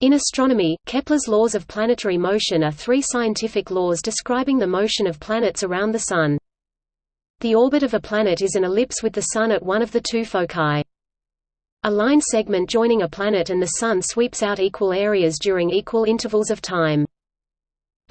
In astronomy, Kepler's laws of planetary motion are three scientific laws describing the motion of planets around the Sun. The orbit of a planet is an ellipse with the Sun at one of the two foci. A line segment joining a planet and the Sun sweeps out equal areas during equal intervals of time.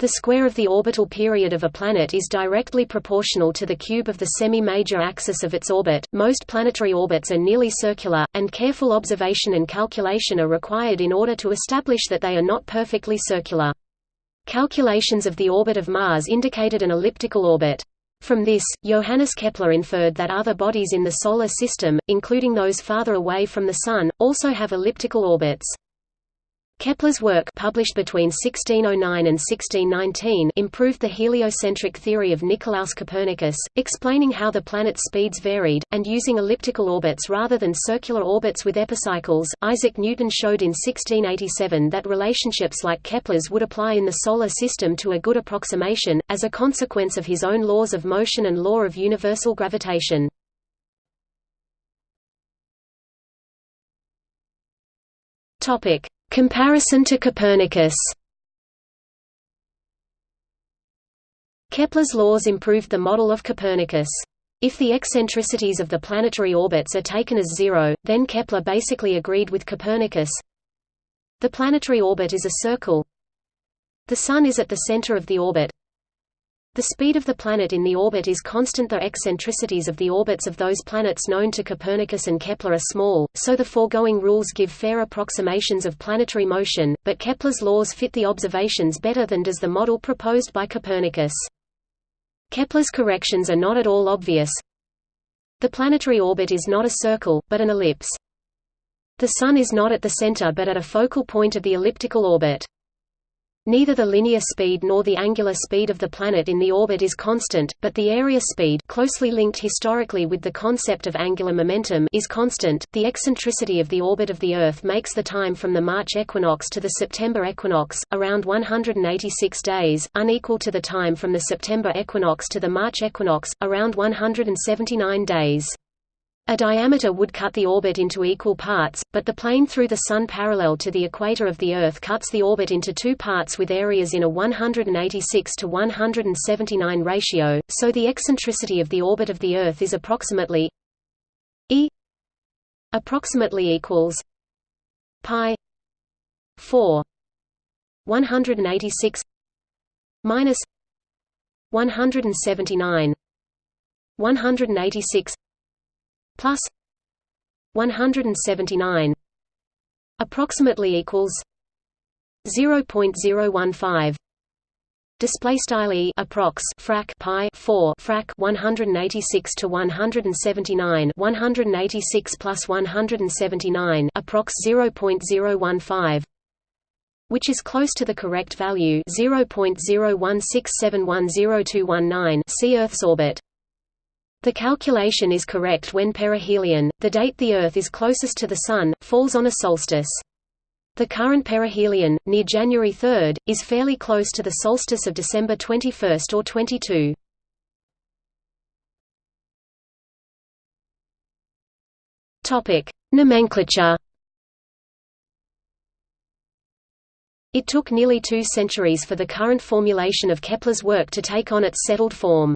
The square of the orbital period of a planet is directly proportional to the cube of the semi-major axis of its orbit. Most planetary orbits are nearly circular, and careful observation and calculation are required in order to establish that they are not perfectly circular. Calculations of the orbit of Mars indicated an elliptical orbit. From this, Johannes Kepler inferred that other bodies in the Solar System, including those farther away from the Sun, also have elliptical orbits. Kepler's work published between 1609 and 1619 improved the heliocentric theory of Nicolaus Copernicus, explaining how the planet's speeds varied, and using elliptical orbits rather than circular orbits with epicycles. Isaac Newton showed in 1687 that relationships like Kepler's would apply in the Solar System to a good approximation, as a consequence of his own laws of motion and law of universal gravitation. Topic Comparison to Copernicus Kepler's laws improved the model of Copernicus. If the eccentricities of the planetary orbits are taken as zero, then Kepler basically agreed with Copernicus. The planetary orbit is a circle. The Sun is at the center of the orbit. The speed of the planet in the orbit is constant the eccentricities of the orbits of those planets known to Copernicus and Kepler are small, so the foregoing rules give fair approximations of planetary motion, but Kepler's laws fit the observations better than does the model proposed by Copernicus. Kepler's corrections are not at all obvious. The planetary orbit is not a circle, but an ellipse. The Sun is not at the center but at a focal point of the elliptical orbit. Neither the linear speed nor the angular speed of the planet in the orbit is constant, but the area speed closely linked historically with the concept of angular momentum is constant. The eccentricity of the orbit of the Earth makes the time from the March equinox to the September equinox, around 186 days, unequal to the time from the September equinox to the March equinox, around 179 days. A diameter would cut the orbit into equal parts, but the plane through the Sun parallel to the equator of the Earth cuts the orbit into two parts with areas in a 186 to 179 ratio, so the eccentricity of the orbit of the Earth is approximately e approximately equals pi 4 186 minus 179 186 plus 179 approximately equals 0.015 display style e approx frac pi 4 frac 186 to 179 186 plus 179 approx 0.015 which is close to the correct value 0.016710219 see Earth's orbit the calculation is correct when perihelion, the date the Earth is closest to the Sun, falls on a solstice. The current perihelion, near January 3, is fairly close to the solstice of December 21 or 22. Topic: Nomenclature. It took nearly two centuries for the current formulation of Kepler's work to take on its settled form.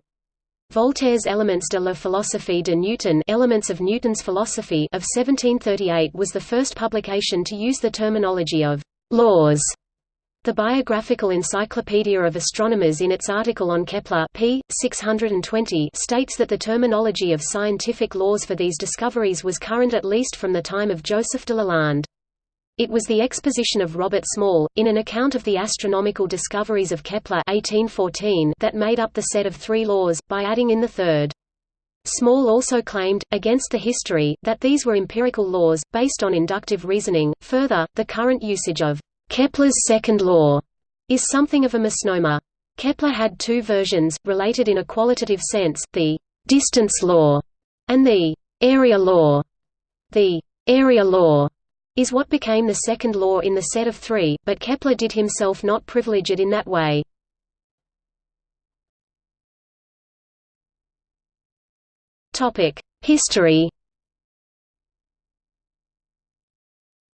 Voltaire's Elements de la philosophie de Newton Elements of Newton's Philosophy of 1738 was the first publication to use the terminology of «laws». The Biographical Encyclopedia of Astronomers in its article on Kepler p. 620 states that the terminology of scientific laws for these discoveries was current at least from the time of Joseph de Lalande. It was the exposition of Robert Small, in an account of the astronomical discoveries of Kepler 1814 that made up the set of three laws, by adding in the third. Small also claimed, against the history, that these were empirical laws, based on inductive reasoning. Further, the current usage of Kepler's second law is something of a misnomer. Kepler had two versions, related in a qualitative sense, the distance law and the area law. The area law is what became the second law in the set of three, but Kepler did himself not privilege it in that way. History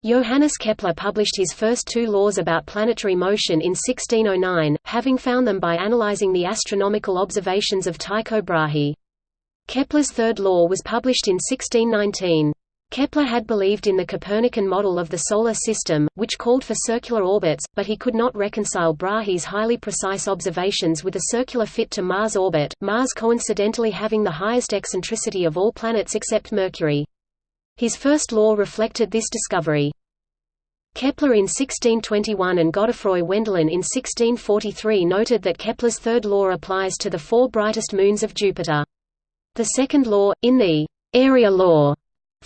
Johannes Kepler published his first two laws about planetary motion in 1609, having found them by analyzing the astronomical observations of Tycho Brahe. Kepler's third law was published in 1619. Kepler had believed in the Copernican model of the Solar System, which called for circular orbits, but he could not reconcile Brahe's highly precise observations with a circular fit to Mars orbit, Mars coincidentally having the highest eccentricity of all planets except Mercury. His first law reflected this discovery. Kepler in 1621 and Godefroy Wendelin in 1643 noted that Kepler's third law applies to the four brightest moons of Jupiter. The second law, in the area law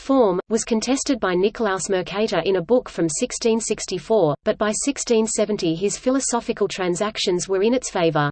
form, was contested by Nicolaus Mercator in a book from 1664, but by 1670 his philosophical transactions were in its favor.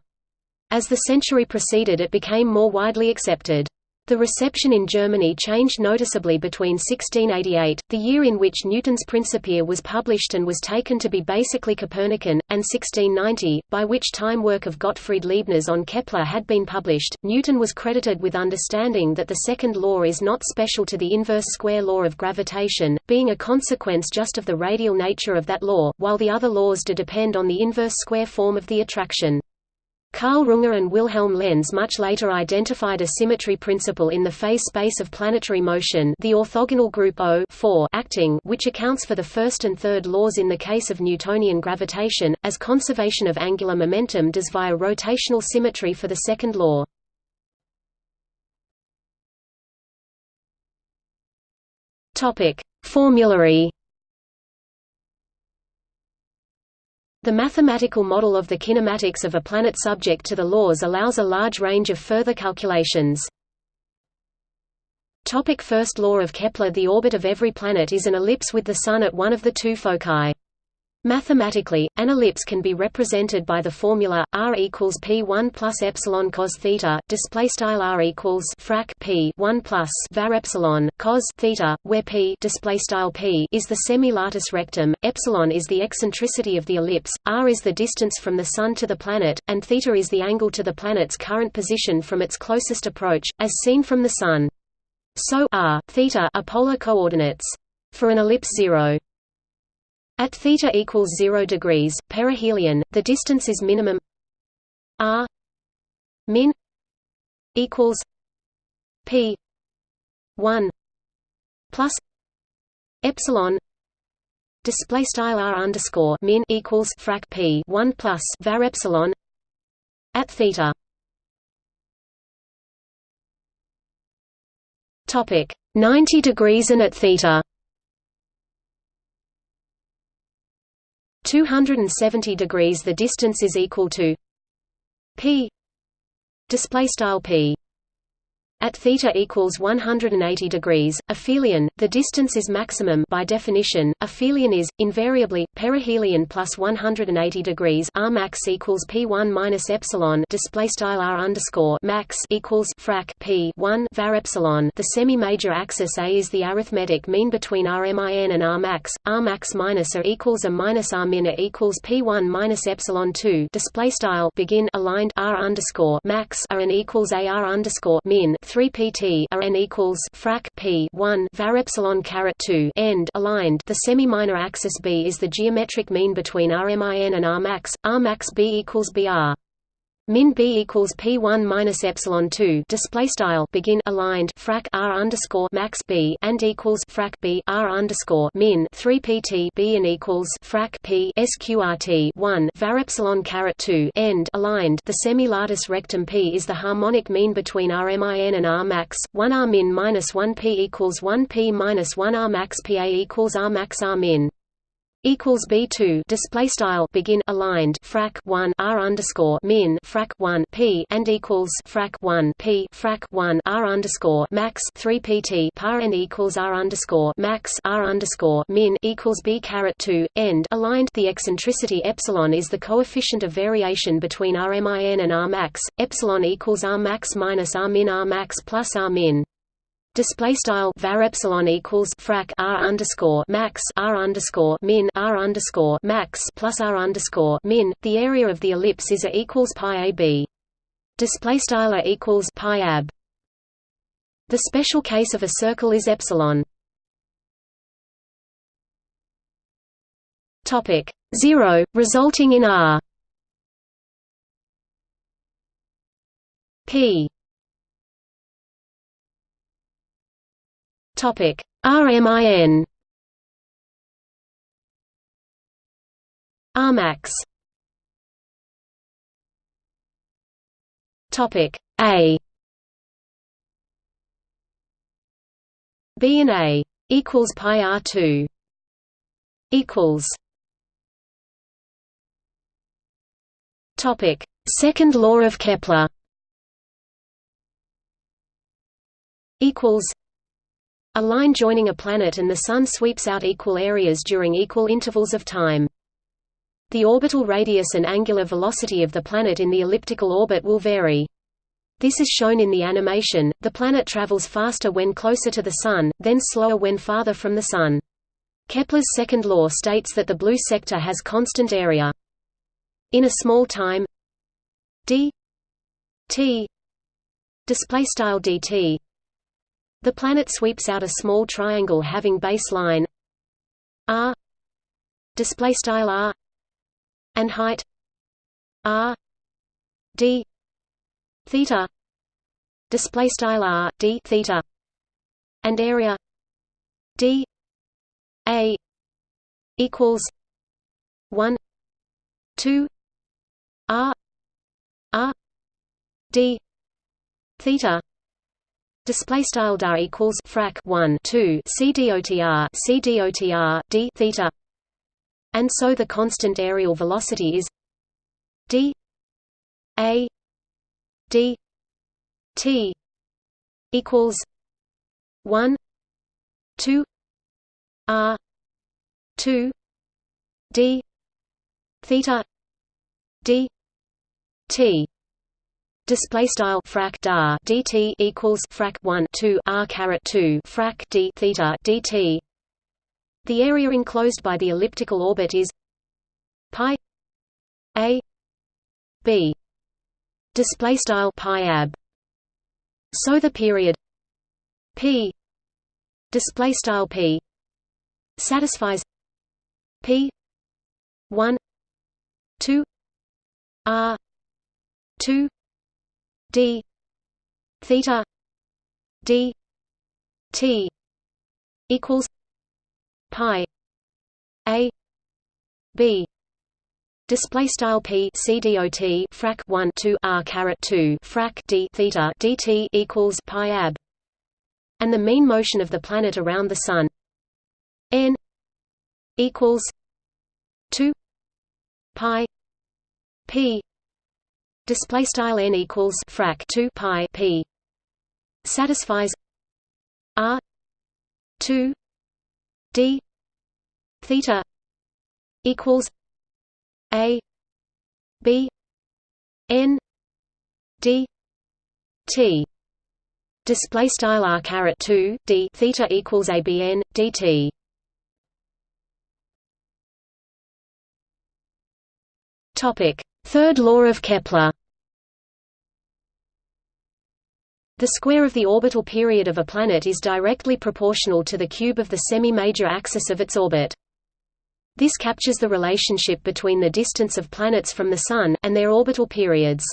As the century proceeded it became more widely accepted. The reception in Germany changed noticeably between 1688, the year in which Newton's Principia was published and was taken to be basically Copernican, and 1690, by which time work of Gottfried Leibniz on Kepler had been published. Newton was credited with understanding that the second law is not special to the inverse square law of gravitation, being a consequence just of the radial nature of that law, while the other laws do depend on the inverse square form of the attraction. Karl Runge and Wilhelm Lenz much later identified a symmetry principle in the phase space of planetary motion the orthogonal group O acting which accounts for the first and third laws in the case of Newtonian gravitation, as conservation of angular momentum does via rotational symmetry for the second law. Formulary The mathematical model of the kinematics of a planet subject to the laws allows a large range of further calculations. Topic first law of Kepler The orbit of every planet is an ellipse with the Sun at one of the two foci. Mathematically, an ellipse can be represented by the formula r equals p1 plus epsilon cos theta. Display style r equals frac p 1 plus var epsilon cos theta, where p display style p is the semi-latus rectum, epsilon is the eccentricity of the ellipse, r is the distance from the Sun to the planet, and theta is the angle to the planet's current position from its closest approach, as seen from the Sun. So r, theta are polar coordinates. For an ellipse 0 at theta equals 0 degrees, perihelion, the distance is minimum. R min equals p 1 plus epsilon display style r underscore min equals frac p 1 plus var epsilon at theta. Topic 90 degrees and at theta 270 degrees the distance is equal to p display style p at theta equals 180 degrees, aphelion, the distance is maximum by definition. Aphelion is invariably perihelion plus 180 degrees. R max equals p1 minus epsilon. Display style r underscore max equals frac p 1 var epsilon. The semi-major axis A is the arithmetic mean between Rmin and R max. R max minus A equals a minus R min A equals p1 minus epsilon 2. Display style begin aligned R underscore max R n equals A R underscore min 3 pt r n equals frac p 1 var epsilon caret 2 end aligned. The semi-minor axis b is the geometric mean between rmin and r max. R max b equals br. Min b equals p one minus epsilon two. Display style begin aligned frac r underscore max b and equals frac b r underscore min three pt b and equals frac p sqrt one var epsilon caret two end aligned. The semi-latus rectum p is the harmonic mean between r min and r max. One r min minus one p equals one p minus one r max pa equals r max r min equals B two display style begin aligned frac one R underscore min frac one P and equals frac one P frac one R underscore max three PT par and equals R underscore max R underscore min equals B caret two end. Aligned the eccentricity epsilon is the coefficient of variation between RMIN and R max epsilon equals R max minus R min R max plus R min Display style var epsilon equals frac r underscore max r underscore min r underscore max plus r underscore min. The area of the ellipse is a equals pi a b. Display style a equals pi ab. The special case of a circle is epsilon. Topic 0 resulting in r p Topic RMIN Rmax Topic A. B and A equals pi R two equals Topic Second law of Kepler equals a line joining a planet and the Sun sweeps out equal areas during equal intervals of time. The orbital radius and angular velocity of the planet in the elliptical orbit will vary. This is shown in the animation, the planet travels faster when closer to the Sun, then slower when farther from the Sun. Kepler's second law states that the blue sector has constant area. In a small time d t displaystyle dt the planet sweeps out a small triangle having baseline r display style r and height r d theta display style r d theta and area d a equals 1 2 r r d theta Display style dar equals frac 1 2 c dotr c dotr d theta, and so the constant areal velocity is d a d t equals 1 2 r 2 d theta d t Display style frac dar dt equals frac 1 2 r caret 2 frac d theta dt. The area enclosed by the elliptical orbit is pi a b. Display style pi ab. So the period p display style p satisfies p 1 2 r 2 d. Theta. D. T. Equals pi a. B. Display style p c dot frac 1 2 r caret 2 frac d theta dt equals pi ab, and the mean motion of the planet around the sun. N equals 2 pi p display style n equals frac 2 pi p satisfies r 2 d theta equals a b n d t. Display style r caret 2 d theta equals a b n dt topic. Third law of Kepler The square of the orbital period of a planet is directly proportional to the cube of the semi-major axis of its orbit. This captures the relationship between the distance of planets from the Sun, and their orbital periods.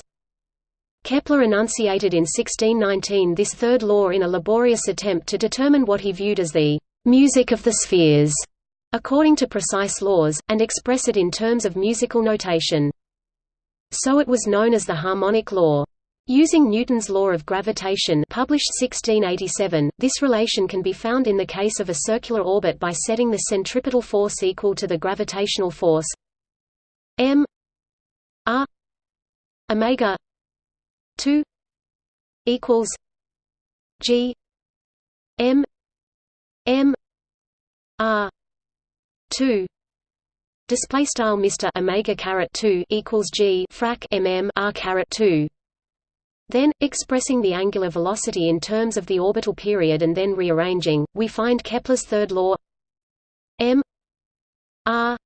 Kepler enunciated in 1619 this third law in a laborious attempt to determine what he viewed as the «music of the spheres», according to precise laws, and express it in terms of musical notation. So it was known as the harmonic law. Using Newton's law of gravitation published 1687, this relation can be found in the case of a circular orbit by setting the centripetal force equal to the gravitational force m r omega 2 equals g m m r 2 display style Mr omega caret 2 equals G frac mm R caret 2 then, expressing the angular velocity in terms of the orbital period and then rearranging, we find Kepler's third law m r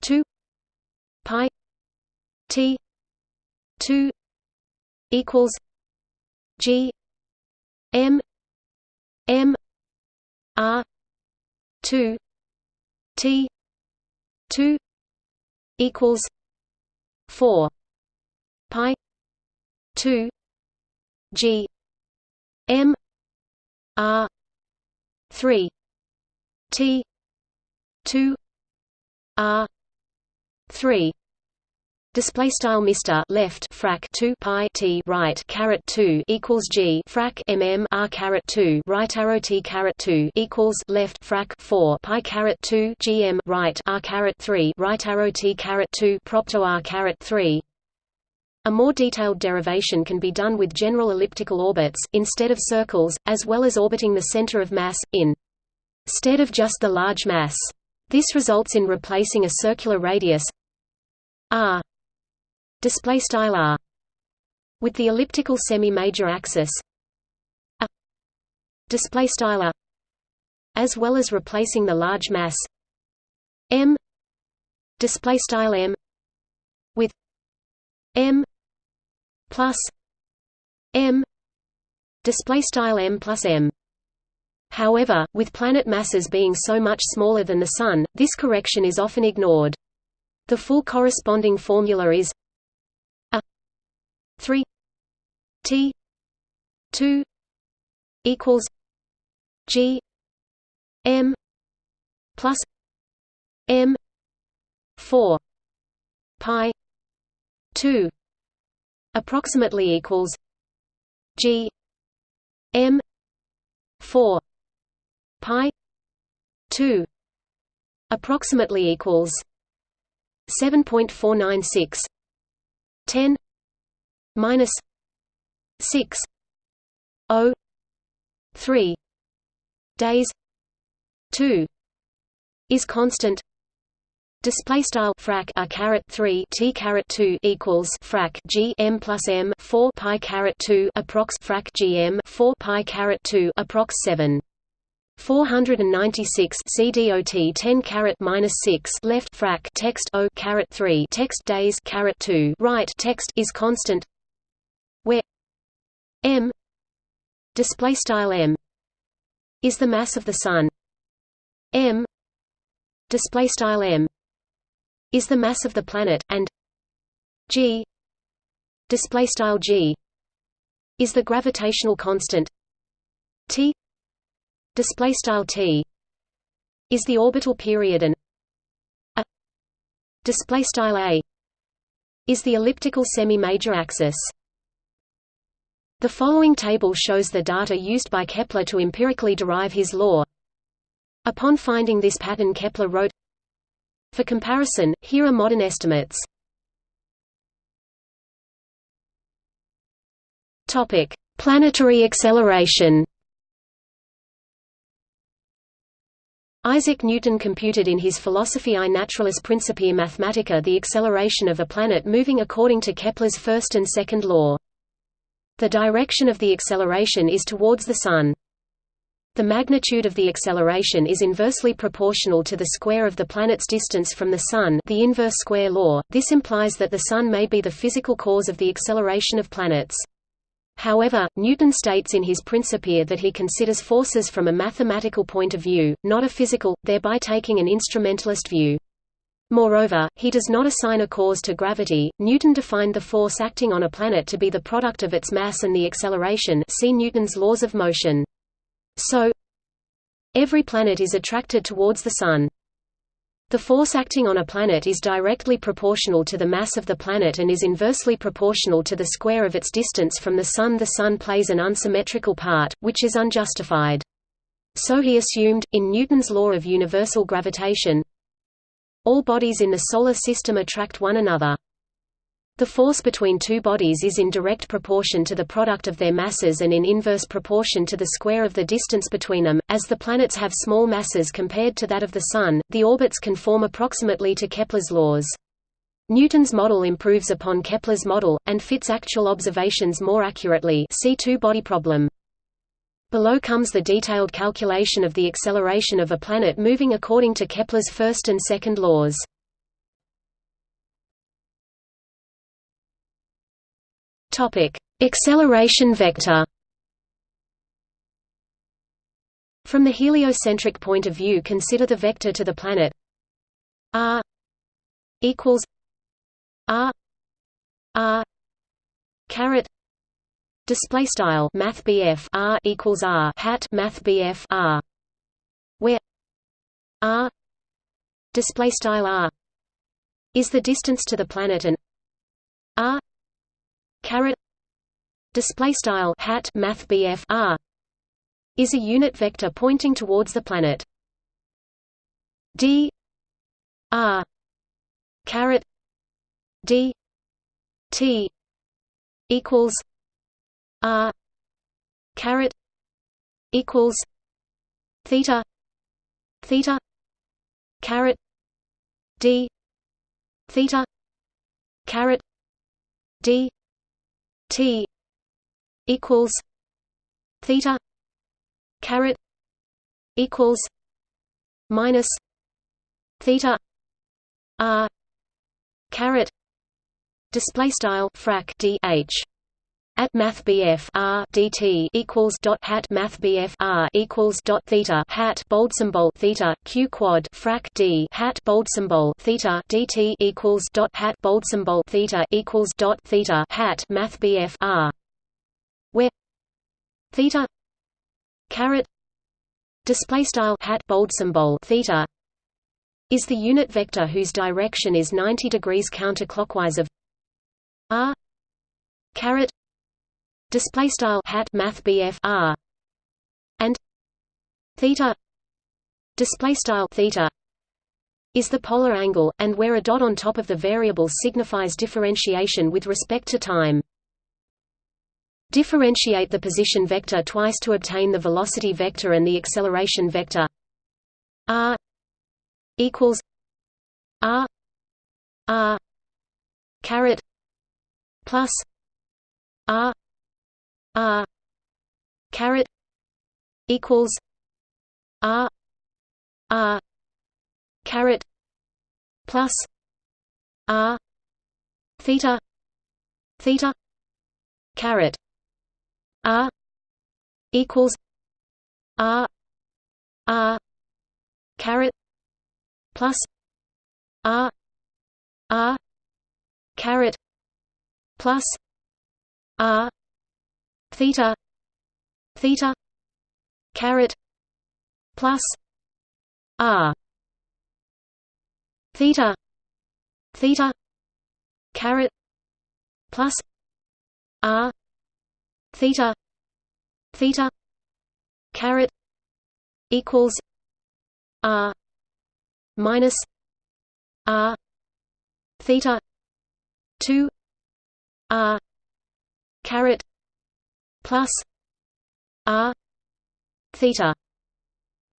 2 pi t 2 equals g m m r 2 t 2 equals 4 pi 2 g m r 3 t 2 r 3 Display style Mr left frac 2 pi t right caret 2 equals G frac mm r caret 2 right arrow t caret 2 equals left frac 4 pi caret 2 gm right r caret 3 right arrow t caret 2 propto r caret 3 a more detailed derivation can be done with general elliptical orbits, instead of circles, as well as orbiting the center of mass, in stead of just the large mass. This results in replacing a circular radius r display style r with the elliptical semi-major axis a display style r as well as replacing the large mass m display style m with m plus m display style m plus m However, with planet masses being so much smaller than the Sun, this correction is often ignored. The full corresponding formula is a 3 T 2 equals G M plus M 4 pi 2 approximately equals G M 4 pi 2 approximately equals 7.496 10 minus 6 0 3 days 2 is constant Display style frac a caret three t caret two equals frac g m plus m four pi caret two approx frac g m four pi caret two approx seven. 496 CDOT 10 caret minus 6 left frac text O caret 3 text days caret 2 right text is constant where m display style m is the mass of the sun m display style m is the mass of the planet and g display style g is the gravitational constant t display style t is the orbital period and a display style a is the elliptical semi-major axis the following table shows the data used by Kepler to empirically derive his law. Upon finding this pattern Kepler wrote, For comparison, here are modern estimates. Topic: Planetary acceleration. Isaac Newton computed in his Philosophiae Naturalis Principia Mathematica the acceleration of a planet moving according to Kepler's first and second law. The direction of the acceleration is towards the Sun. The magnitude of the acceleration is inversely proportional to the square of the planet's distance from the Sun the inverse square law. This implies that the Sun may be the physical cause of the acceleration of planets. However, Newton states in his Principia that he considers forces from a mathematical point of view, not a physical, thereby taking an instrumentalist view. Moreover, he does not assign a cause to gravity. Newton defined the force acting on a planet to be the product of its mass and the acceleration. See Newton's laws of motion. So, every planet is attracted towards the sun. The force acting on a planet is directly proportional to the mass of the planet and is inversely proportional to the square of its distance from the Sun. The Sun plays an unsymmetrical part, which is unjustified. So he assumed, in Newton's law of universal gravitation, all bodies in the Solar System attract one another. The force between two bodies is in direct proportion to the product of their masses and in inverse proportion to the square of the distance between them. As the planets have small masses compared to that of the Sun, the orbits conform approximately to Kepler's laws. Newton's model improves upon Kepler's model, and fits actual observations more accurately see two-body problem. Below comes the detailed calculation of the acceleration of a planet moving according to Kepler's first and second laws. Topic: Acceleration vector. From the heliocentric point of view consider the vector to the planet r equals r r caret display style math r equals r hat math r where r display style r is the distance to the planet and r caret display style hat math r is a unit vector pointing towards the planet. D r caret d t equals r caret equals theta theta caret d theta caret d t equals theta caret equals minus theta r caret display style frac d h at math BF R DT equals dot hat math BF R equals dot theta hat bold symbol theta Q quad frac D hat bold symbol theta DT equals dot hat bold symbol theta equals dot theta hat math BF R where theta caret display style hat bold symbol theta is the unit vector whose direction is 90 degrees counterclockwise of r caret display style hat math r and theta display style theta is the polar angle and where a dot on top of the variable signifies differentiation with respect to time differentiate the position vector twice to obtain the velocity vector and the acceleration vector. R equals r r caret plus r R caret equals R R caret plus R theta theta caret R equals R R caret plus R R caret plus R theta theta caret plus r theta theta caret plus r theta. Theta. Caret. Equals r minus r theta 2 r caret plus r theta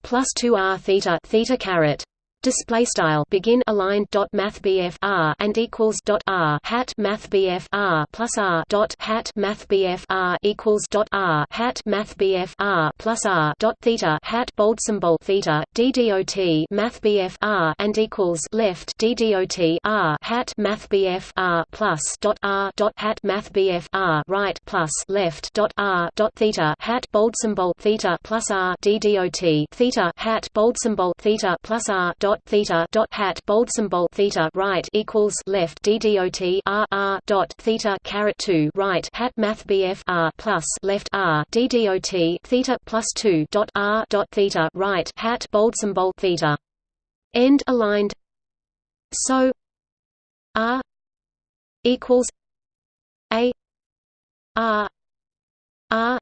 plus 2 r theta theta caret display style begin aligned dot math R and equals dot R hat math R plus R dot hat math R equals dot R hat math R plus R dot theta hat bold symbol theta DDOT math BF R and equals left DDOT R hat math R plus dot R dot hat math R right plus left dot R dot theta hat bold symbol theta plus R DDOT theta hat bold symbol theta plus R dot dot theta dot hat bold symbol theta right equals left d dot r r dot theta caret two right hat math bf r plus left r d dot theta plus two dot r dot theta right hat bold symbol theta. End aligned. So r equals a r r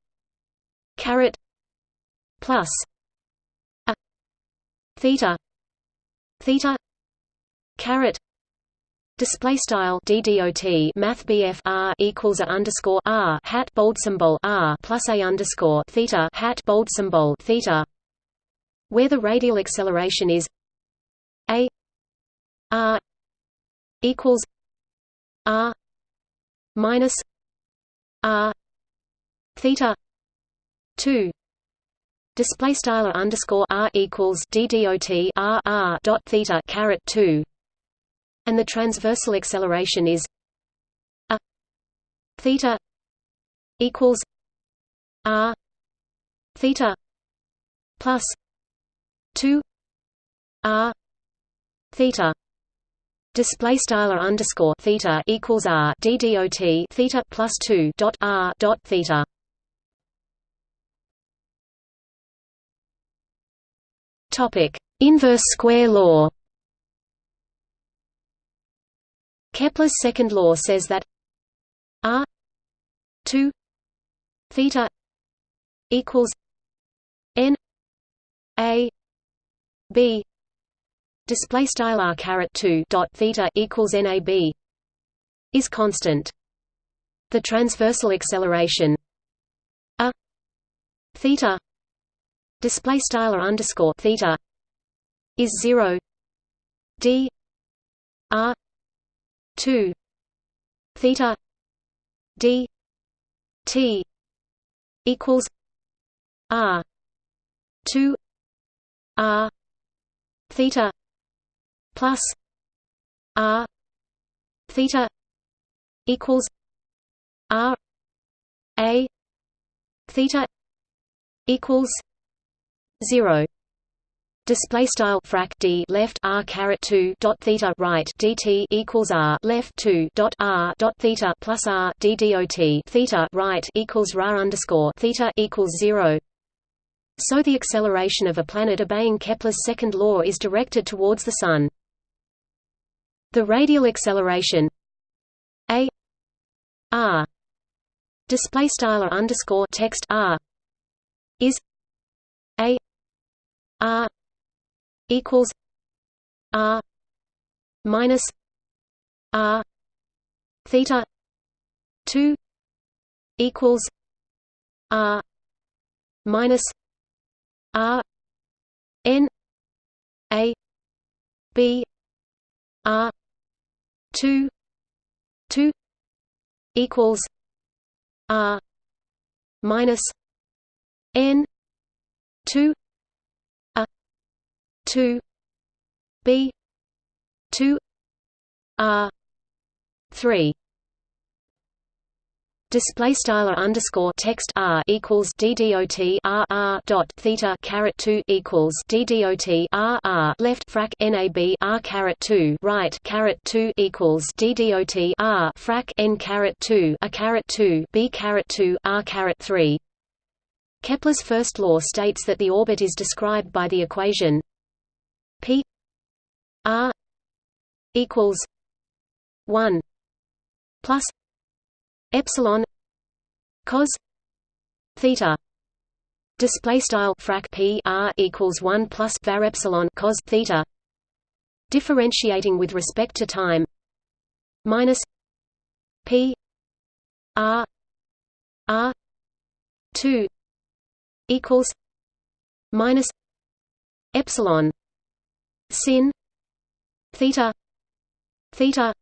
caret plus a theta theta. Caret. Display style ddot math bf r equals a underscore r hat bold symbol r plus a underscore theta hat bold symbol theta. Where the radial acceleration is a r equals r minus r theta 2 Display style underscore r equals d dot r r dot theta caret two, and the transversal acceleration is a theta equals r theta plus two r theta display style underscore theta equals r d dot theta plus two dot r dot theta. Topic: Inverse square law. Kepler's second law says that r 2 theta equals n a b. Display style r caret 2 dot theta equals nab is constant. The transversal acceleration a theta display style r underscore theta is 0 d r 2 theta d t equals r 2 r theta plus r theta equals r a theta equals 0 Display style frac d left r caret two dot theta right dt equals r left two dot r dot theta plus r d dot theta right equals ra underscore theta equals zero. So the acceleration of a planet obeying Kepler's second law is directed towards the Sun. The radial acceleration a r display style underscore text r is a r equals R minus R theta two equals R minus R N A B R two two equals R minus N two 2 b 2 r 3 display style underscore text r equals d dot r r dot theta caret 2 equals d dot r r left frac nab r caret 2 right caret 2 equals d dot r frac n caret 2 a caret 2 b caret 2 r caret 3 Kepler's first law states that the orbit is described by the equation P R equals one plus epsilon cos theta. Display style frac p r equals 1 plus var epsilon cos theta. Differentiating with respect to time minus p r r 2 equals minus epsilon sin theta theta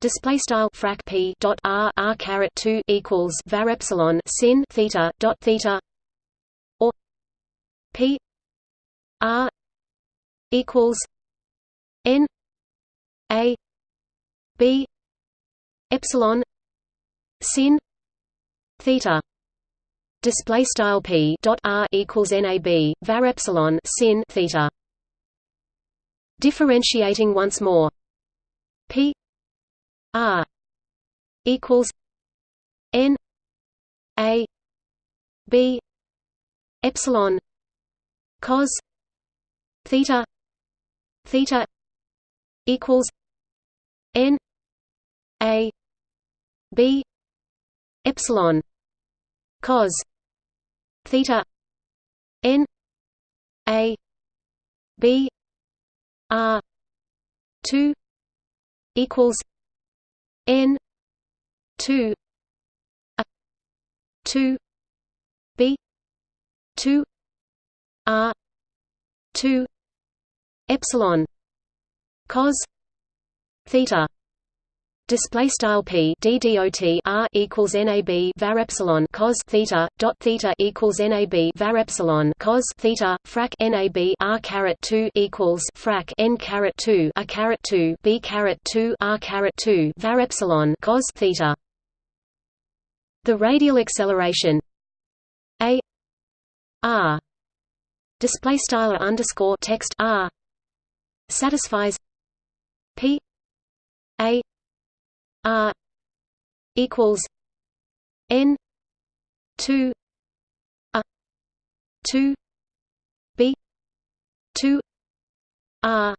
display style frac p dot r r caret 2 equals var epsilon sin theta dot theta or p r equals n a b epsilon sin theta display style p dot r equals nab var epsilon sin theta Differentiating once more. P R equals N A B epsilon cos theta theta equals N A B epsilon cos theta N A B R two equals N two A two B two R two epsilon cos theta display style p d dot r equals nab var epsilon cos theta dot theta equals nab var epsilon cos theta frac nab r caret 2 equals frac n caret 2 a caret 2 b caret 2 r caret 2 var epsilon cos theta. The radial acceleration a r display style underscore text r satisfies p a r equals n 2 a 2 b 2 r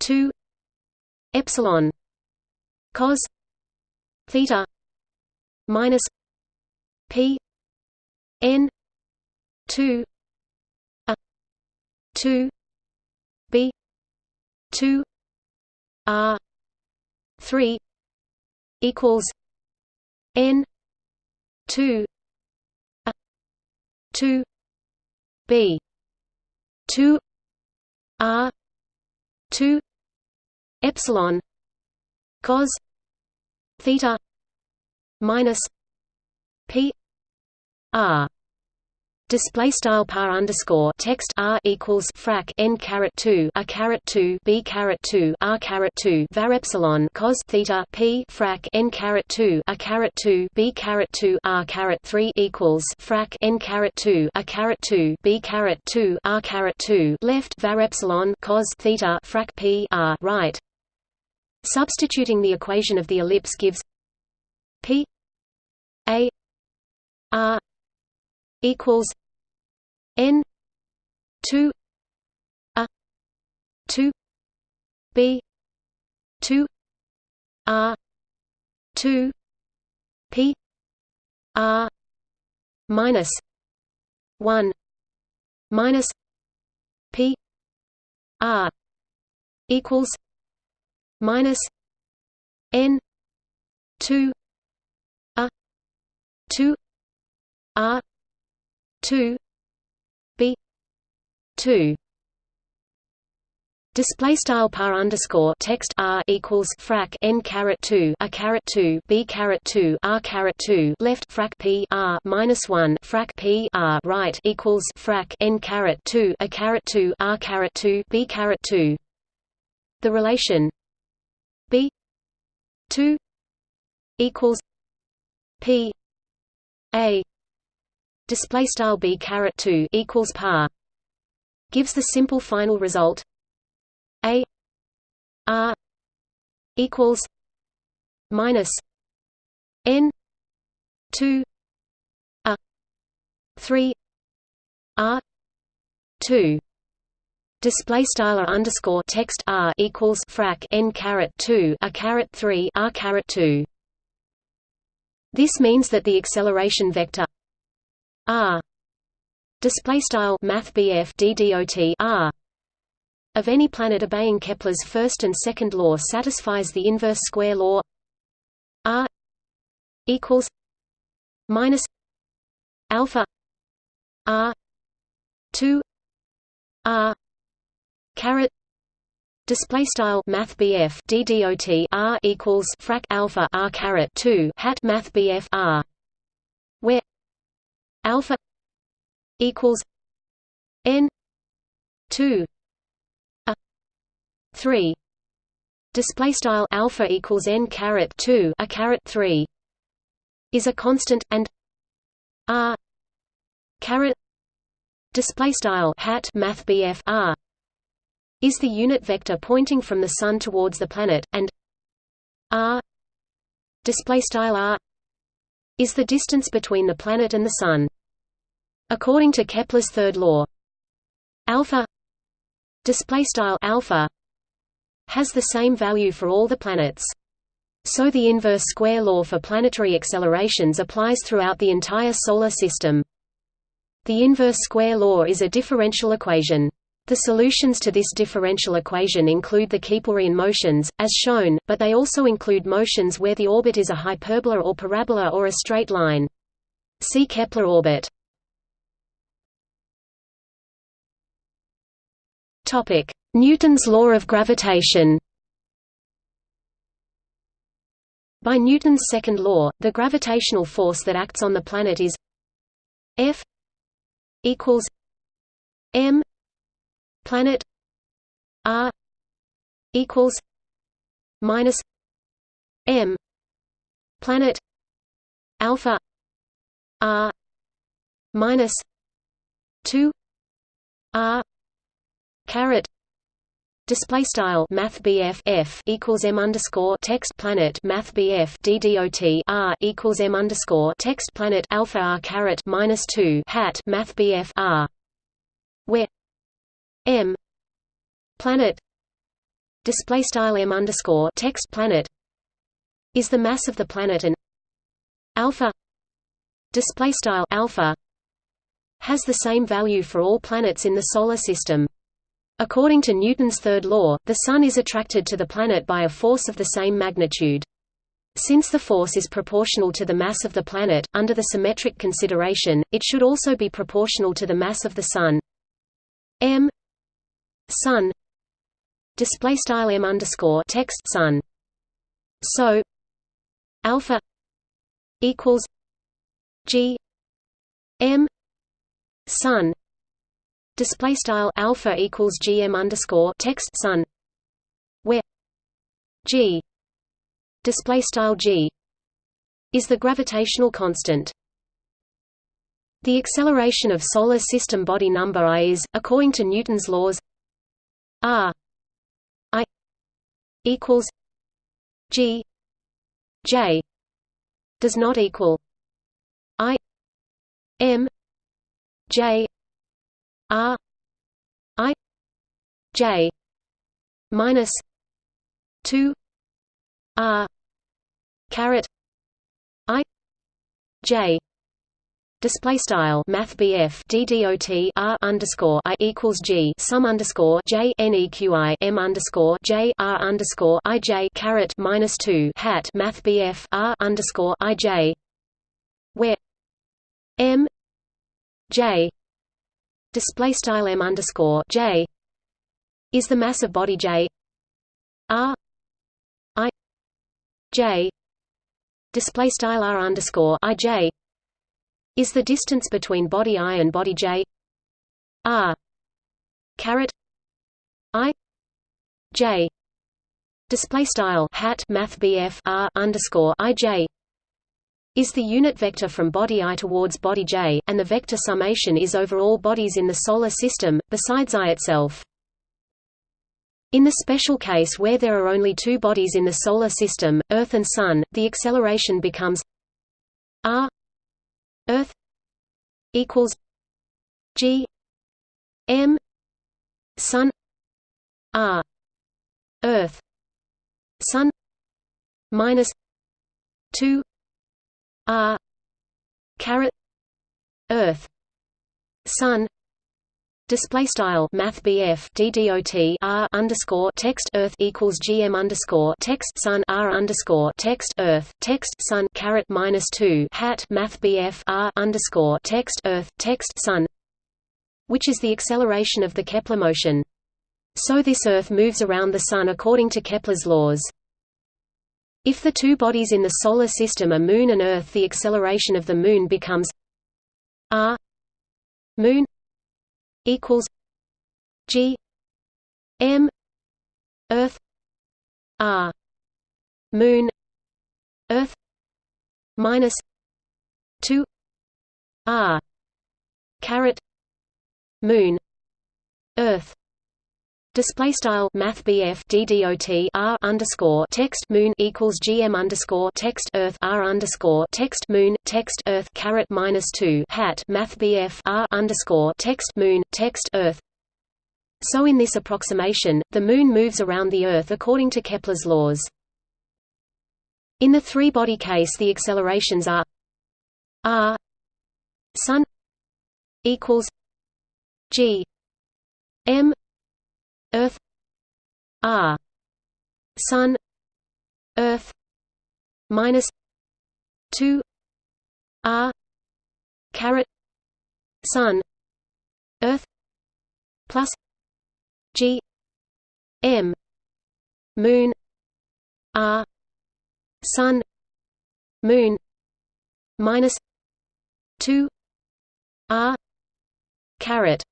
2 epsilon cos theta minus p n 2 a 2 b 2 r 3 equals n 2 a 2 b 2 r 2 epsilon cos theta minus p r Display style par underscore text r equals frac n caret two a caret two b caret two r caret two var epsilon cos theta p frac n caret two a caret two b caret two r caret three equals frac n caret two a caret two b caret two r caret two left var epsilon cos theta frac p r right. Substituting the equation of the ellipse gives p a r equals n 2 a 2 b 2 r 2 p r minus 1 minus p r equals minus n 2 a 2 r 2 b 2 Display style par underscore text r equals frac n caret two a caret two b caret two r caret two left frac p r minus one frac p r right equals frac n caret two a caret two r caret two b caret two. The relation b two equals p a display style b caret 2 equals par gives the simple final result a r equals minus n 2 a 3 r 2 display style underscore text r equals frac n caret 2 a caret 3 r caret 2 this means that the acceleration vector r. Display style math DDOT r. Of any planet obeying Kepler's first and second law satisfies the inverse square law. R. Equals minus alpha r 2 r caret display style math DDOT r equals frac alpha r caret 2 hat math r alpha equals n 2 a 3 display style alpha equals n caret 2 a caret 3 is a constant and r caret display style hat math r is the unit vector pointing from the sun towards the planet and r display style r is the distance between the planet and the Sun. According to Kepler's third law, alpha alpha has the same value for all the planets. So the inverse square law for planetary accelerations applies throughout the entire Solar System. The inverse square law is a differential equation. The solutions to this differential equation include the Keplerian motions, as shown, but they also include motions where the orbit is a hyperbola or parabola or a straight line. See Kepler orbit. Newton's law of gravitation. By Newton's second law, the gravitational force that acts on the planet is F equals m planet r equals minus m planet alpha r minus 2 r caret Display style Math f equals m underscore text planet Math ddot r equals m underscore text planet alpha r caret minus two hat Math r, where m planet display style m underscore text planet is the mass of the planet and alpha display style alpha has the same value for all planets in the solar system. According to Newton's third law, the Sun is attracted to the planet by a force of the same magnitude. Since the force is proportional to the mass of the planet, under the symmetric consideration, it should also be proportional to the mass of the Sun. m Sun display style m underscore text Sun. So alpha equals g m Sun display style alpha equals gm underscore text Sun where g display style g is the gravitational constant. The acceleration of solar system body number i is, according to Newton's laws, r i equals g j does not equal i m J R I J minus two R caret I J display style math DDOT R underscore I equals G sum underscore J NEQI M underscore J R underscore I J caret minus two hat math R underscore I J where M J display style M underscore J is the mass of body J. R I J display style R underscore I J is the distance between body I and body J. R caret I J display style hat math BF R underscore I J is the unit vector from body i towards body j, and the vector summation is over all bodies in the Solar System, besides i itself. In the special case where there are only two bodies in the Solar System, Earth and Sun, the acceleration becomes r Earth equals g m Sun r Earth Sun minus two R caret Earth Sun Display style Math DDOT R underscore text Earth equals GM underscore text Sun R underscore text Earth text Sun caret minus two hat Math R underscore text Earth text Sun which is the acceleration of the Kepler motion. So this Earth moves around the Sun according to Kepler's laws. If the two bodies in the Solar System are Moon and Earth the acceleration of the Moon becomes r Moon equals g m Earth r Moon Earth minus 2 r caret Moon Earth Display style Math DDOT R underscore text Moon equals GM underscore text Earth R underscore text Moon text Earth caret minus two hat Math R underscore text Moon text Earth So in this approximation, the Moon moves around the Earth according to Kepler's laws. In the three-body case the accelerations are r Sun equals g m Earth. R. Sun. Earth. Minus two R. Caret. Sun. Earth. Plus G. M. Moon. R. Sun. Moon. Minus two R. Caret.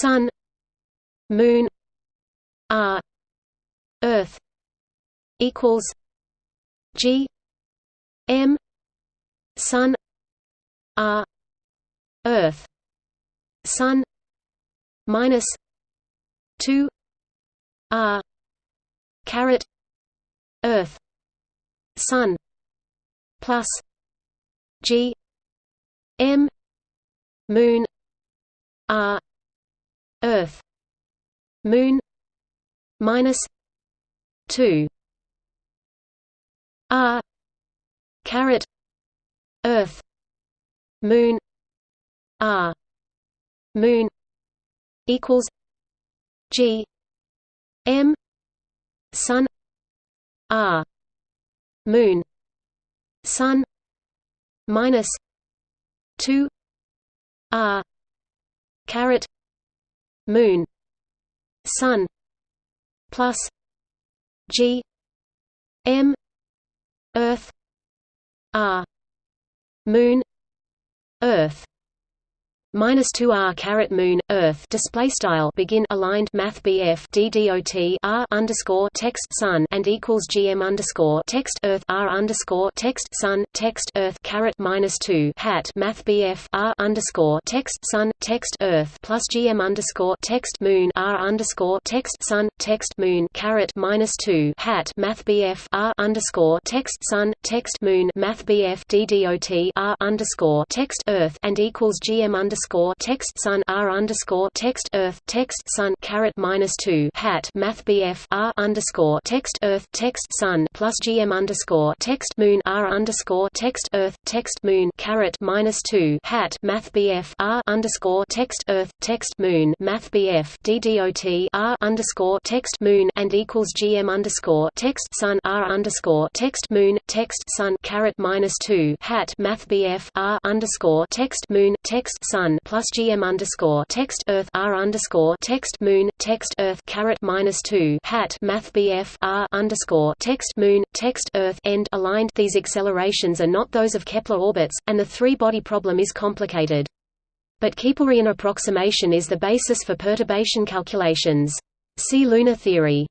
Sun Moon R Earth equals G M Sun R Earth Sun minus 2 r caret earth sun plus g m moon r earth moon minus 2 r caret earth moon r moon equals g m sun r moon sun minus 2 r caret moon sun plus g m earth r moon earth minus 2 r caret moon earth display style begin aligned math BF DDOT r underscore text sun and equals GM underscore text earth r underscore text sun text earth caret minus 2 hat math BF r underscore text sun text earth plus GM underscore text moon r underscore text sun text moon caret minus 2 hat math BF r underscore text sun text moon math BF DDOT r underscore text earth and equals GM underscore underscore text sun r underscore text earth text sun caret minus two hat math BF r underscore text earth text sun plus GM underscore text moon r underscore text earth text moon caret minus two hat math BF r underscore text earth text moon math BF DDOT r underscore text moon and equals GM underscore text sun r underscore text moon text sun caret minus two hat math BF r underscore text moon text sun plus gm underscore text earth r underscore text moon text earth caret minus two hat math bf r underscore text moon text earth end aligned. These accelerations are not those of Kepler orbits, and the three-body problem is complicated. But Keplerian approximation is the basis for perturbation calculations. See lunar theory.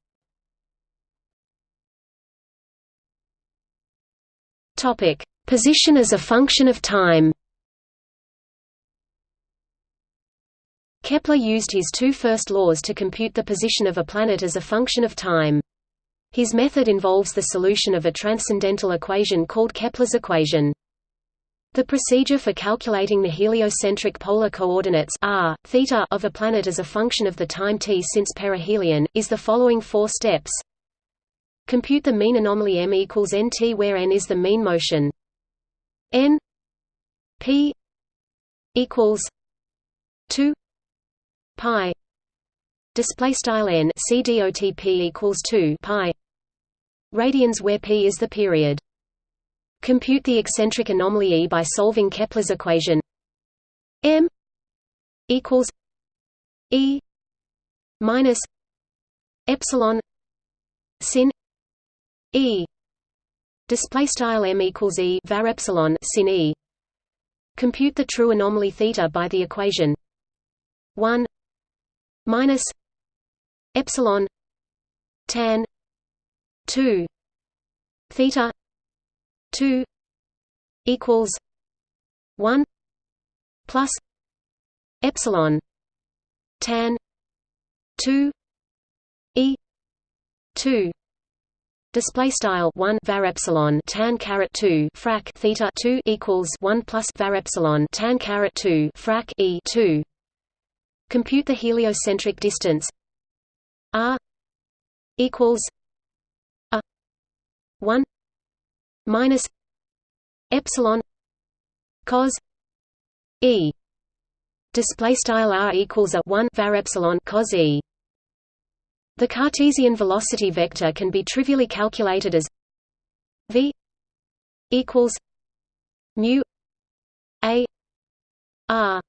Topic: Position as a function of time. Kepler used his two first laws to compute the position of a planet as a function of time. His method involves the solution of a transcendental equation called Kepler's equation. The procedure for calculating the heliocentric polar coordinates r, theta of a planet as a function of the time t since perihelion, is the following four steps. Compute the mean anomaly m equals nt where n is the mean motion. n p equals 2 pi display style n cdotp equals 2 pi. Radians where p is the period. Compute the eccentric anomaly e by solving kepler's equation. M equals e minus epsilon sin e. Display style m equals e var epsilon sin e. Compute the true anomaly theta by the equation. 1 minus epsilon tan 2 theta 2 equals 1 plus epsilon tan 2 e 2 Display style one var epsilon tan caret two frac theta two equals one plus var epsilon tan caret two frac e two Compute the heliocentric distance. R equals a 1 minus epsilon cos e. Display style r equals a 1 var epsilon cos e. The cartesian velocity vector can be trivially calculated as v equals mu a r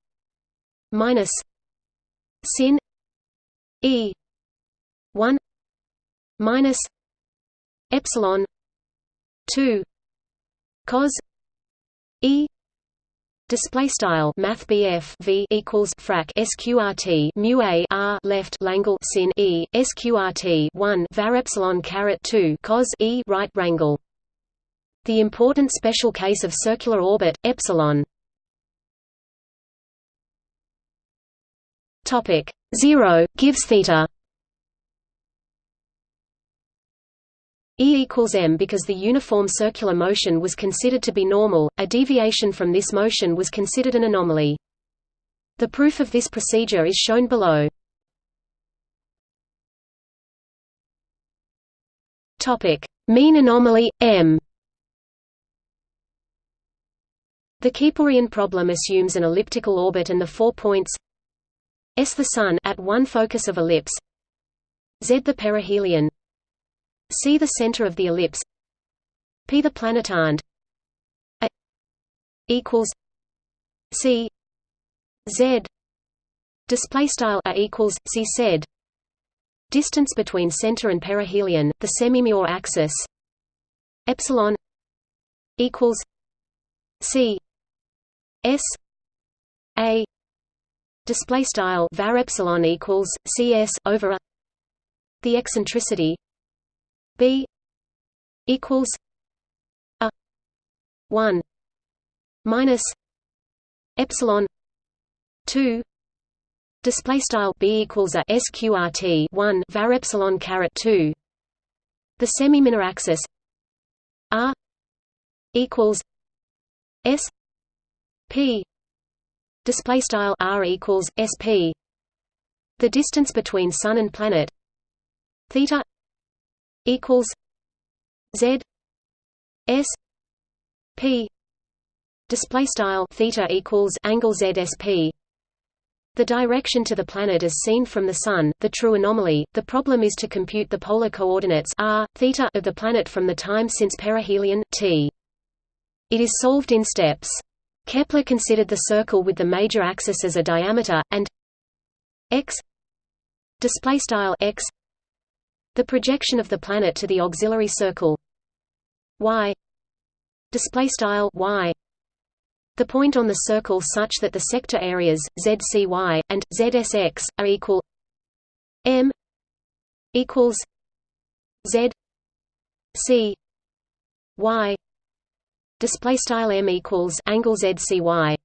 minus sin e 1 minus epsilon 2 cos e Display style Math V equals frac SQRT mu A R left Langle sin E SQRT one var epsilon caret two cos E right rangle. The important special case of circular orbit epsilon Topic 0 gives theta E equals m because the uniform circular motion was considered to be normal, a deviation from this motion was considered an anomaly. The proof of this procedure is shown below. mean anomaly, m The Keplerian problem assumes an elliptical orbit and the four points S the Sun at one focus of ellipse. Z the perihelion. C the center of the ellipse. P the planet and A equals C. Z. Display style A equals C. Z. Distance between center and perihelion the semimajor axis. Epsilon equals C. S. A display style var epsilon equals CS over the eccentricity B equals a. 1 minus epsilon 2 display style b equals a sqrt 1 var epsilon caret 2 the semi-minor axis r equals s p display style r equals sp the distance between sun and planet theta equals z s p display style theta equals angle z s p the direction to the planet as seen from the Sun, the true anomaly. The problem is to compute the polar coordinates r, theta of the planet from the time since perihelion t. It is solved in steps. Kepler considered the circle with the major axis as a diameter, and x display style x the projection of the planet to the auxiliary circle y display style y the point on the circle such that the sector areas ZCY and ZSX are equal m equals z c y display style m equals angle zcy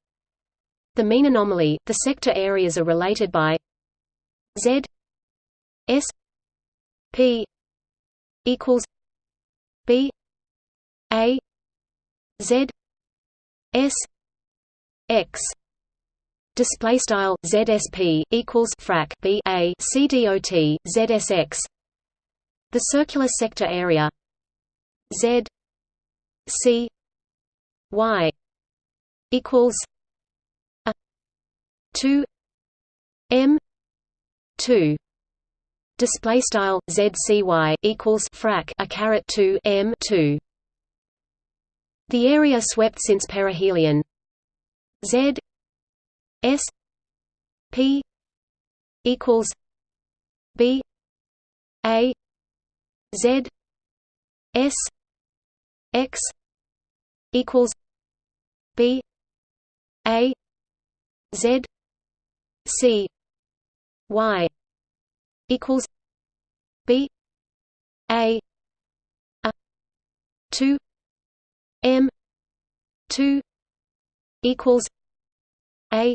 the mean anomaly the sector areas are related by z s p equals b a z s x. Display style ZSP equals frac B A C dot ZSX the circular sector area Z C Y equals a 2 M 2 display style ZCY equals frac a caret 2 M 2 the area swept since perihelion. Z S P equals B A Z S X equals B A Z C Y equals B A a two M two equals a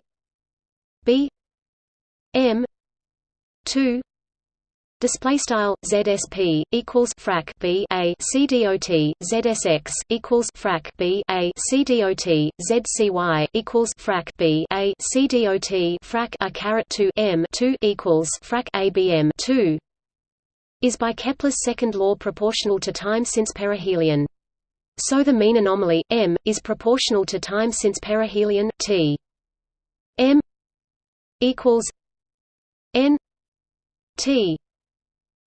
b m 2 Display style ZSP equals frac B A C dot ZSX equals frac B A C dot ZCY equals frac B A C dot frac a caret two M two equals frac ABM two is by Kepler's second law proportional to time since perihelion. So the mean anomaly m is proportional to time since perihelion t. m equals n t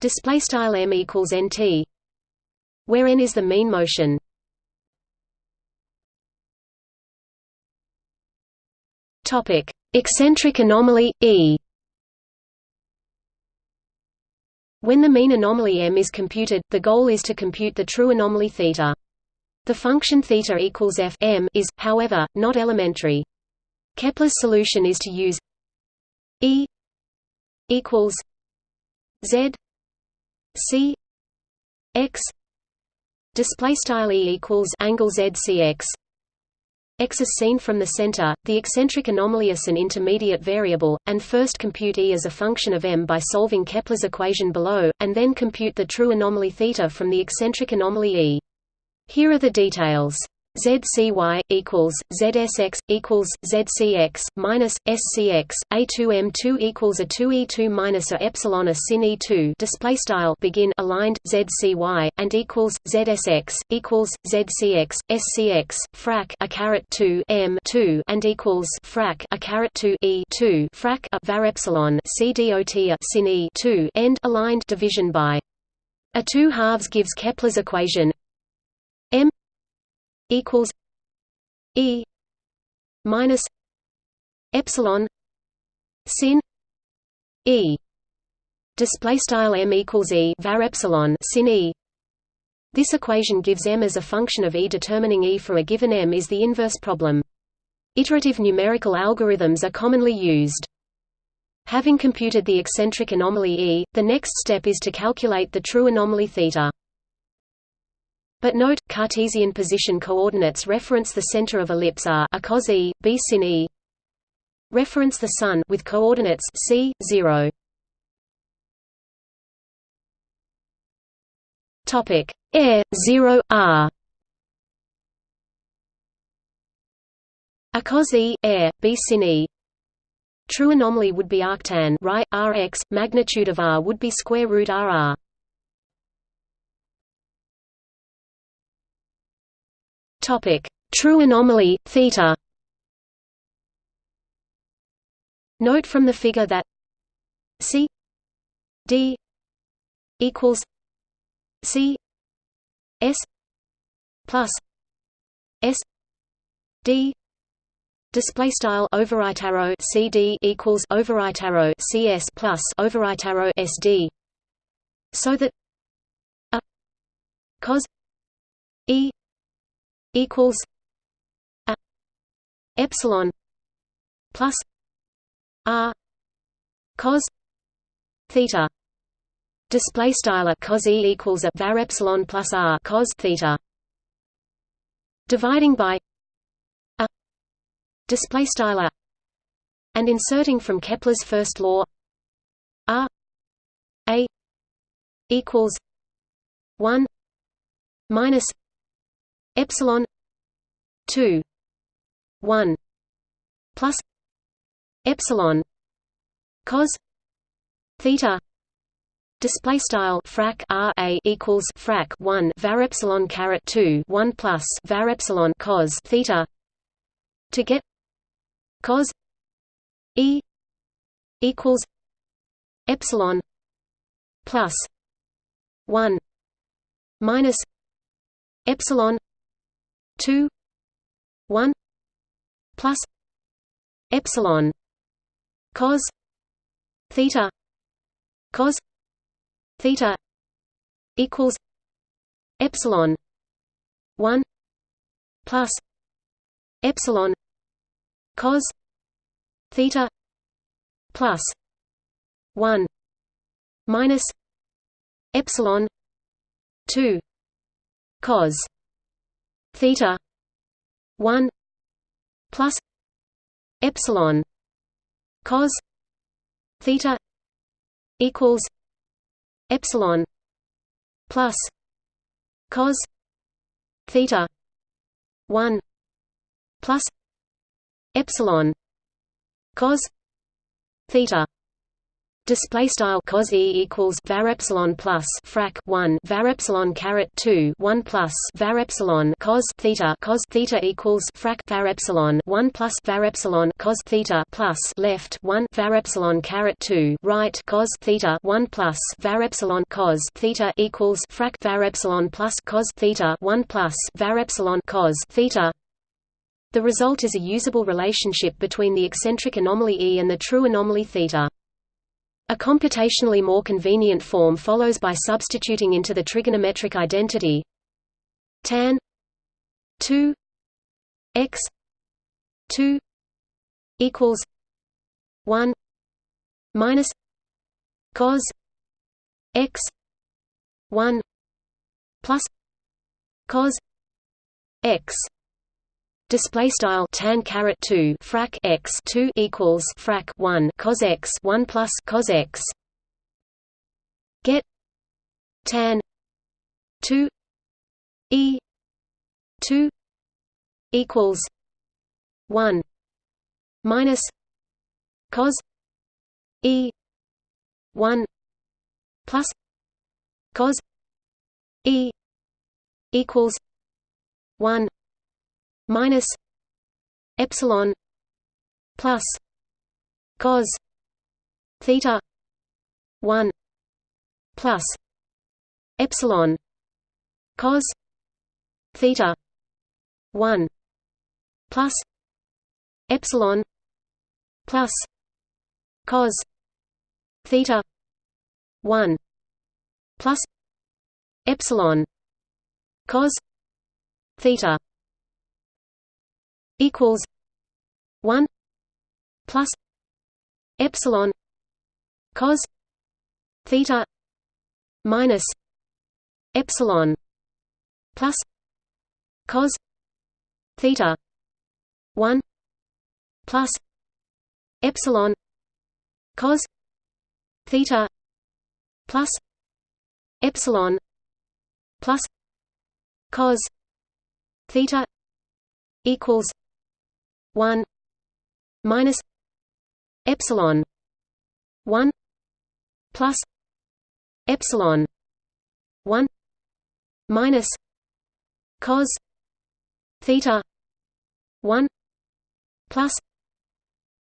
display style m equals nt where n is the mean motion. Topic eccentric anomaly e. When the mean anomaly m is computed the goal is to compute the true anomaly theta. The function theta equals f m is, however, not elementary. Kepler's solution is to use E equals Z C X display style E equals angle Z C X x is seen from the center, the eccentric anomaly is an intermediate variable, and first compute E as a function of m by solving Kepler's equation below, and then compute the true anomaly θ from the eccentric anomaly E. Here are the details. ZCY equals ZSX equals ZCX minus SCX A2M2 equals a 2E2 minus a epsilon a sin E2 display style begin aligned ZCY and equals ZSX equals ZCX SCX frac a caret 2 M 2 and equals frac a caret 2 E 2 frac a var epsilon C dot a sin E 2 end aligned division by. A 2 halves gives Kepler's equation. M equals E minus epsilon sin E. Display style m equals E var epsilon sin E. This equation gives m as a function of E determining E for a given m is the inverse problem. Iterative numerical algorithms are commonly used. Having computed the eccentric anomaly E, the next step is to calculate the true anomaly θ. But note, Cartesian position coordinates reference the center of ellipse r a cos e, b sin e. Reference the Sun with coordinates c 0. Topic air 0 r. A cos e air b sin e. True anomaly would be arctan right rx. Magnitude of r would be square root rr. Topic: True anomaly theta. Note from the figure that C D equals C S plus S D Display style overwrite arrow CD equals overwrite arrow CS plus overwrite arrow SD, so that a cos E equals a epsilon plus r cos theta. Display style cos e equals a var epsilon plus r cos theta. Dividing by a display style and inserting from Kepler's first law r a equals 1 minus epsilon 2 1 plus epsilon cos theta display style frac r a equals frac 1 var epsilon caret 2 1 plus var epsilon cos theta to get cos e equals epsilon plus 1 minus epsilon 2 1 plus epsilon cos theta cos theta equals epsilon 1 plus epsilon cos theta plus 1 minus epsilon 2 cos theta 1 plus epsilon cos theta equals epsilon plus cos theta 1 plus epsilon cos theta Display style cos e equals var epsilon plus frac 1 var epsilon caret 2 1 plus var epsilon cos theta cos theta equals frac var epsilon 1 plus var epsilon cos theta plus left 1 var epsilon caret 2 right cos theta 1 plus var epsilon cos theta equals frac var epsilon plus cos theta 1 plus var epsilon cos theta the result is a usable relationship between the eccentric anomaly E and the true anomaly θ. A computationally more convenient form follows by substituting into the trigonometric identity tan 2 x 2 equals 1 minus cos x 1 plus cos x display style tan caret 2 frac x 2 equals frac 1 cos x 1 plus cos x. Get tan 2 e 2 equals 1 minus cos e 1 plus cos e equals 1 minus epsilon plus cos theta 1 plus epsilon cos theta 1 plus epsilon plus cos theta 1 plus epsilon cos theta equals 1 plus epsilon cos theta minus epsilon plus cos theta 1 plus epsilon cos theta plus epsilon plus cos theta equals 1 minus epsilon 1 plus epsilon 1 minus cos theta 1 plus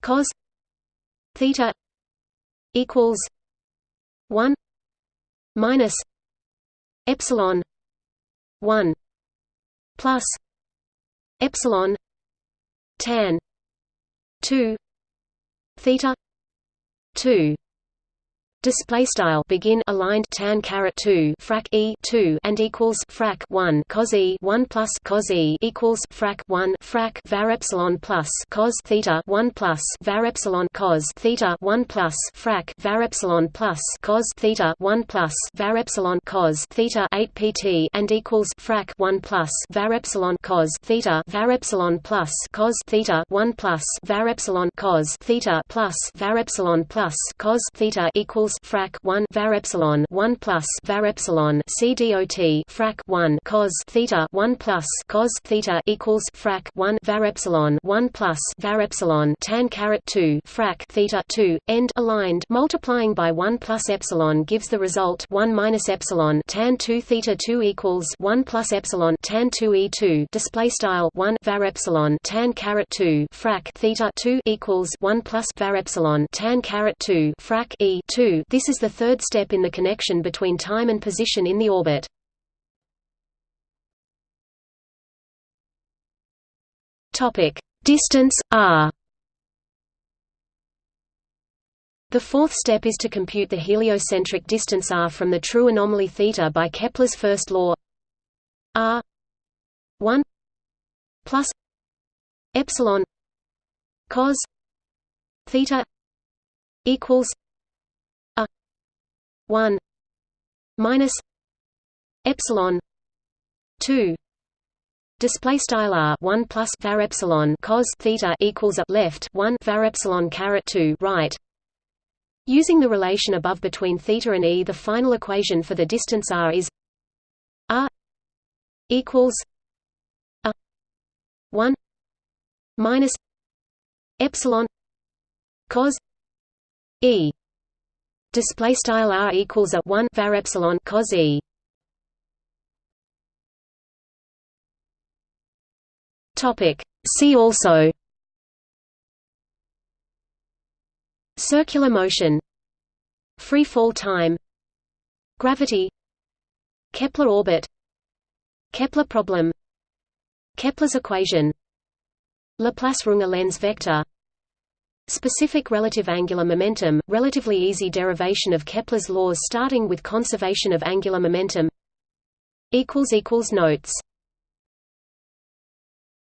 cos theta equals 1 minus epsilon 1 plus epsilon tan 2 theta 2 display style. Begin. Aligned. Tan caret 2 frac e 2 and equals frac 1 cos e 1 plus cos e equals frac 1 frac var epsilon plus cos theta 1 plus var epsilon cos theta 1 plus frac var epsilon plus cos theta 1 plus var epsilon cos theta 8 pt and equals frac 1 plus var epsilon cos theta var epsilon plus cos theta 1 plus var epsilon cos theta plus var epsilon plus cos theta equals equals frac 1 var epsilon 1 plus var epsilon c dot frac 1 cos theta 1 plus cos theta equals frac 1 var epsilon 1 plus var epsilon tan caret 2 frac theta 2 end aligned. Multiplying by 1 plus epsilon gives the result 1 minus epsilon tan 2 theta 2 equals 1 plus epsilon tan 2 e2 display style 1 var epsilon tan caret 2 frac theta 2 equals 1 plus var epsilon tan caret 2 frac e 2 this is the third step in the connection between time and position in the orbit. Topic: Distance r. The fourth step is to compute the heliocentric distance r from the true anomaly theta by Kepler's first law r 1 plus epsilon cos theta equals 1 minus epsilon 2 display style r 1 plus var epsilon cos theta equals up left 1 var epsilon caret 2 right. Using the relation above between theta and e the final equation for the distance r is r equals a 1 minus epsilon cos e display style r equals a 1 var epsilon cos e. Topic see also. Circular motion. Free fall time. Gravity. Kepler orbit. Kepler problem. Kepler's equation. Laplace-runge Lenz vector Specific relative angular momentum, relatively easy derivation of Kepler's laws starting with conservation of angular momentum. Notes